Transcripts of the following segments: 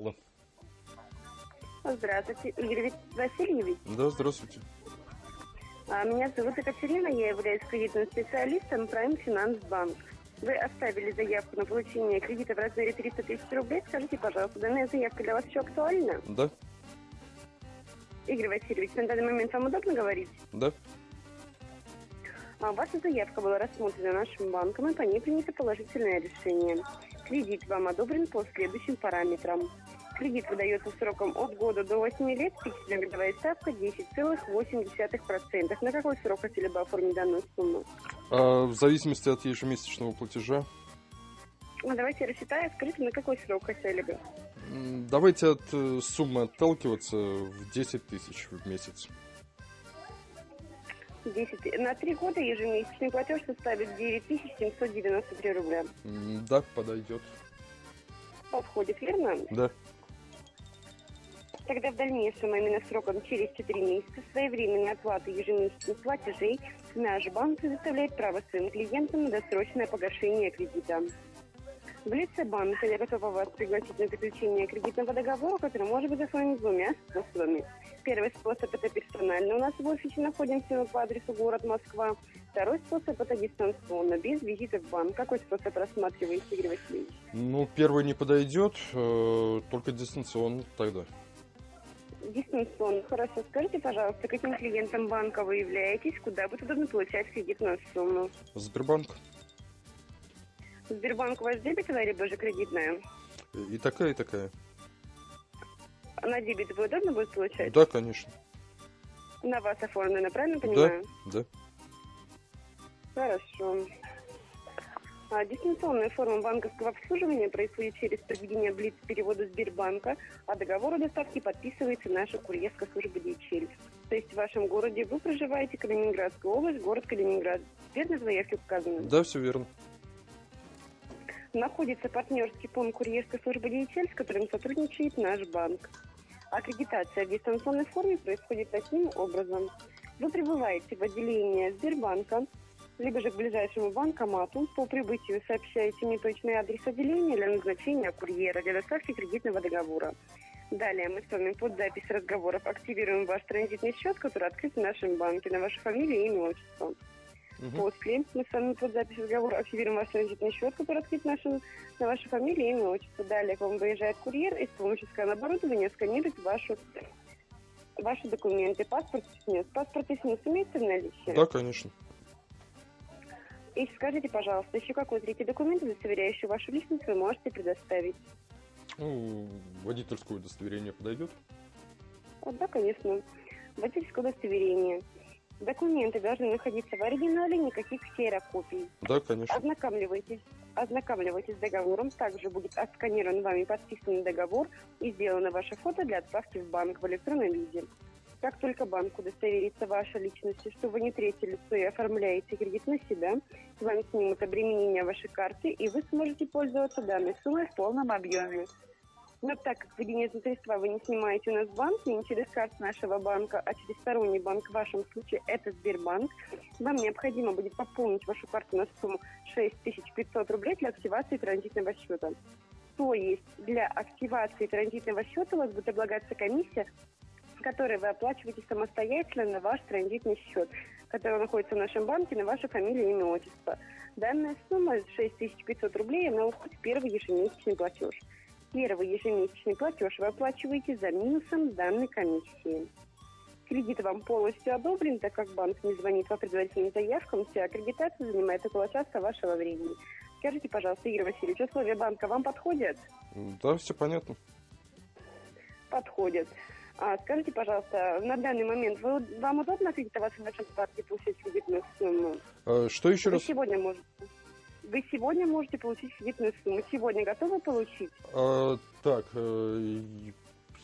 Алло. Здравствуйте, Игорь Васильевич. Да, здравствуйте. А, Меня зовут Екатерина, я являюсь кредитным специалистом Prime Finance Bank. Вы оставили заявку на получение кредита в размере 300 тысяч рублей. Скажите, пожалуйста, данная заявка для вас еще актуальна? Да, Игорь Васильевич, на данный момент вам удобно говорить? да. А, Ваша заявка была рассмотрена нашим банком, и по ней принято положительное решение. Кредит вам одобрен по следующим параметрам. Кредит выдается сроком от года до 8 лет, фиксированная годовая ставка 10,8%. На какой срок хотели бы оформить данную сумму? А, в зависимости от ежемесячного платежа. Ну, давайте рассчитаю. Скажите, на какой срок хотели бы? Давайте от э, суммы отталкиваться в 10 тысяч в месяц. 10. На три года ежемесячный платеж составит 9793 рубля. М, Да, подойдет. Подходит, верно? Да. Тогда в дальнейшем, а именно сроком через 4 месяца, своевременной оплаты ежемесячных платежей наш банк предоставляет право своим клиентам на досрочное погашение кредита. В лице банка я готова вас пригласить на заключение кредитного договора, который может быть оформлен двумя способами. Первый способ – это персонально. У нас в офисе находимся мы по адресу город Москва. Второй способ – это дистанционно, без визита в банк. Какой способ рассматриваете, Игорь Васильевич? Ну, первый не подойдет, э, только дистанционно тогда. Дистанционно. Хорошо. Скажите, пожалуйста, каким клиентом банка вы являетесь, куда будет удобно получать кредитную сумму? Сбербанк. Сбербанк у вас дебетовая либо же кредитная? И такая, и такая. На дебет вы удобно будет получать? Да, конечно. На вас оформлено, правильно понимаю? Да. Хорошо. А, дистанционная форма банковского обслуживания происходит через проведение блиц перевода Сбербанка, а договор о доставке подписывается наша курьерская служба DHL. То есть в вашем городе вы проживаете Калининградская область, город Калининград. Верно в заявке указано? Да, все верно. Находится партнерский пункт курьерской службы DHL, с которым сотрудничает наш банк. Аккредитация в дистанционной форме происходит таким образом. Вы прибываете в отделение Сбербанка, либо же к ближайшему банкомату. По прибытию сообщаете мне точный адрес отделения для назначения курьера для доставки кредитного договора. Далее мы с вами под запись разговоров активируем ваш транзитный счет, который открыт в нашем банке на вашу фамилию, имя, отчество. Мгм. После мы с вами под запись разговора активируем ваш транзитный счет, который открыт нашим, на вашу фамилию, имя, отчество. Далее к вам выезжает курьер и с помощью скан-оборудования сканирует вашу, ваши документы. Паспорт снес. Паспорт и снес имеется в наличии? Да, конечно. И скажите, пожалуйста, еще какой третий документ, удостоверяющий вашу личность, вы можете предоставить? Ну, водительское удостоверение подойдет. Вот, да, конечно. Водительское удостоверение. Документы должны находиться в оригинале, никаких ксерокопий. Да, конечно. Ознакомливайтесь, ознакомливайтесь с договором. Также будет отсканирован вами подписанный договор и сделано ваше фото для отправки в банк в электронном виде. Как только банк удостоверится вашей личности, что вы не третье лицо и оформляете кредит на себя, с вами снимут обременение вашей карты, и вы сможете пользоваться данной суммой в полном объеме. Но так как вы денежные средства вы не снимаете у нас в банке, не через карту нашего банка, а через сторонний банк, в вашем случае это Сбербанк, вам необходимо будет пополнить вашу карту на сумму 6500 рублей для активации транзитного счета. То есть для активации транзитного счета у вас будет облагаться комиссия, которую вы оплачиваете самостоятельно на ваш транзитный счет, который находится в нашем банке на вашу фамилию, имя, отчество. Данная сумма 6500 рублей, она уходит в первый ежемесячный платеж. Первый ежемесячный платеж вы оплачиваете за минусом данной комиссии. Кредит вам полностью одобрен, так как банк не звонит по предварительным заявкам. Вся аккредитация занимает около часа вашего времени. Скажите, пожалуйста, Игорь Васильевич, условия банка вам подходят? Да, все понятно. Подходят. А, скажите, пожалуйста, на данный момент вы, вам удобно кредитоваться в нашем банке, получить кредитную сумму? А, что еще Вы раз? сегодня можете. Вы сегодня можете получить кредитную сумму. Сегодня готовы получить? А, так, э,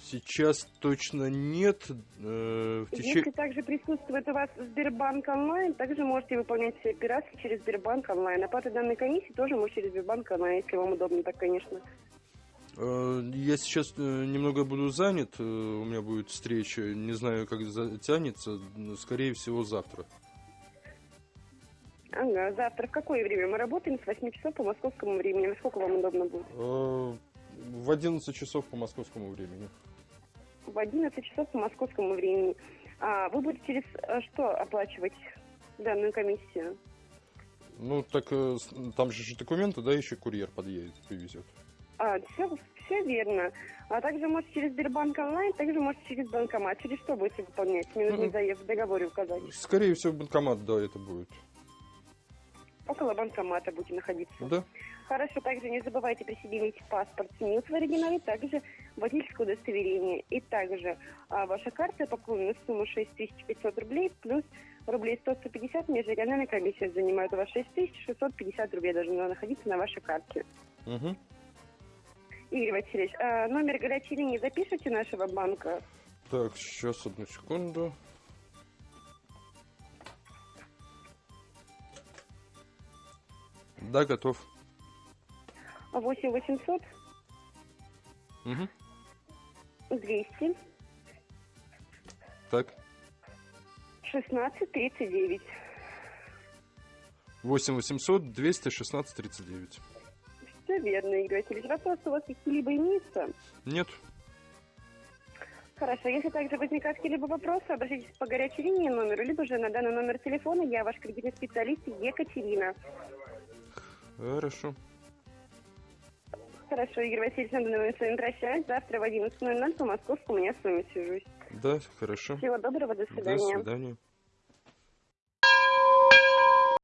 сейчас точно нет. Э, в течение... Если также присутствует у вас Сбербанк онлайн, также можете выполнять все операции через Сбербанк онлайн. Оплата данной комиссии тоже может через Сбербанк онлайн, если вам удобно, так, конечно. Э, Я сейчас немного буду занят, у меня будет встреча, не знаю, как затянется, скорее всего, завтра. Ага, завтра в какое время? Мы работаем с 8 часов по московскому времени. Насколько вам удобно будет? Э, В 11 часов по московскому времени. В 11 часов по московскому времени. А вы будете через э, что оплачивать данную комиссию? Ну, так э, с- там же документы, да, еще курьер подъедет, привезет. А, все, все верно. А также можете через Сбербанк онлайн, также можете через банкомат. Через что будете выполнять? Нужно Мгм. заезд в договоре указать. Скорее всего, банкомат, да, это будет. Около банкомата будете находиться. Да? Хорошо, также не забывайте при себе иметь паспорт СНИЛС в оригинале, также водительское удостоверение. И также а, ваша карта пополнена на сумму 6500 рублей, плюс рублей 100-150 межрегиональная комиссия занимает у вас 6650 рублей должна находиться на вашей карте. Угу. Игорь Васильевич, а, номер горячей линии запишите нашего банка. Так, сейчас, одну секунду. Да, готов. 8 800 Угу. 200 Так. 16 39. 8 800 216 39. Все верно, Игорь Васильевич. Вопросы у вас какие-либо имеются? Нет. Хорошо, если также возникают какие-либо вопросы, обратитесь по горячей линии номеру, либо же на данный номер телефона я ваш кредитный специалист Екатерина. Хорошо. Хорошо, Игорь Васильевич, на данный момент с вами прощаюсь. Завтра в 11.00 по московскому я с вами свяжусь. Да, хорошо. Всего доброго, до До свидания. свидания.